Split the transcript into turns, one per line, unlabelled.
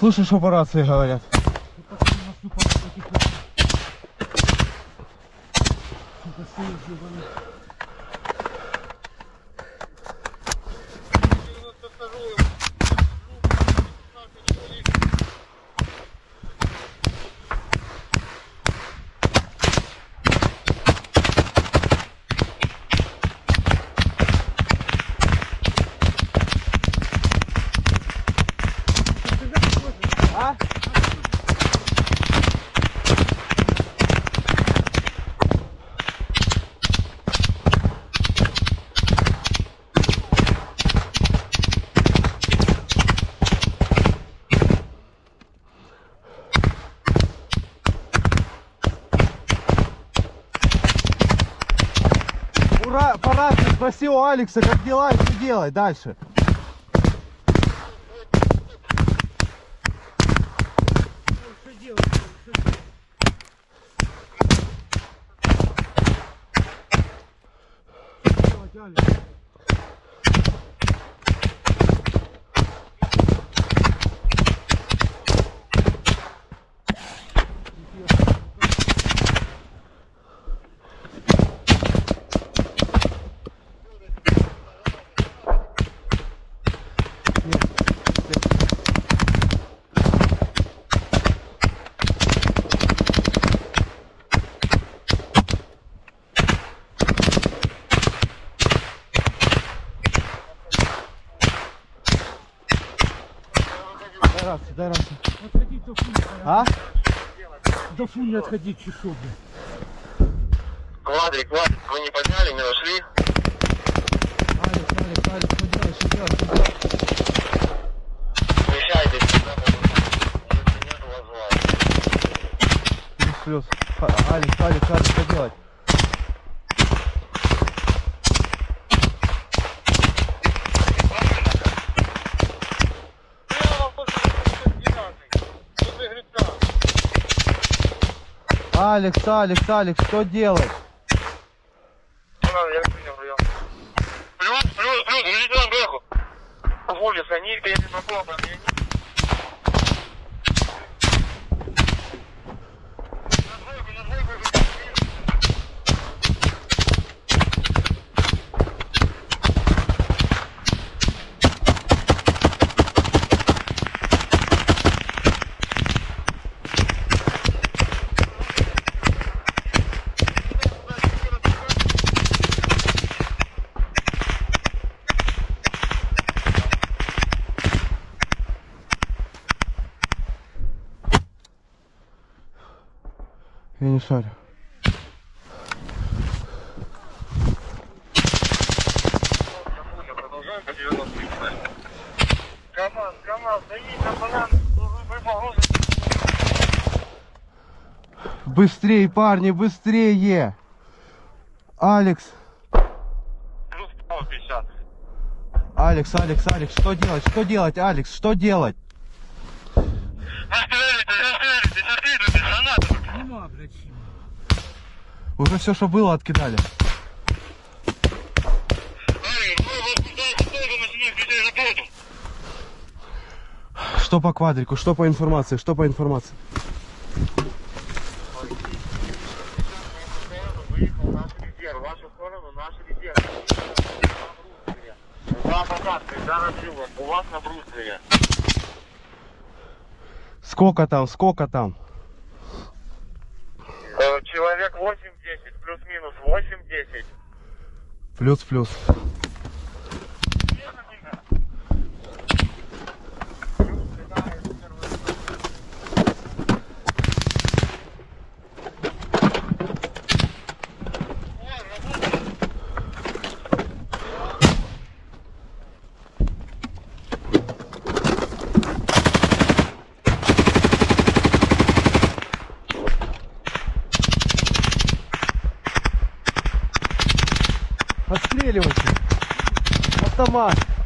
Слышишь, что по рации говорят? Сука, Ура, по спроси у Алекса, как дела что делать дальше. Gel. Дай рацию, дай рацию.
Отходить до фу,
А?
до фу не отходить чешу, блядь.
Квадрик, квадрик, вы не подняли, не нашли?
Что делать, что делать, что делать?
Смещайтесь сюда, если нет, вызывайте.
Плюс, плюс. А- Алекс, Алекс, Алекс, что делать? Алекс, Алекс, Алекс, что делать?
Я принял прием. Плюс, плюс, плюс, идите на бэху. Улица, они едут на пол, они
Я не шарю.
Продолжаем по 90 КамАЗ, КамАЗ, даите на банан, вы погрузы.
Быстрее, парни, быстрее! Алекс,
Плюс 150.
Алекс, Алекс, Алекс, что делать? Что делать, Алекс? Что делать?
Блядь.
Уже все, что было, откидали. Что по квадрику, что по информации, что по информации?
Выехал наш резерв, в вашу сторону наш резерв. На бруствере. Два посадки, да, на трюмах, у вас на бруствере.
Сколько там, сколько там?
Э, Человек 8-10, плюс-минус 8-10.
Плюс-плюс. Отстреливайте. Автомат.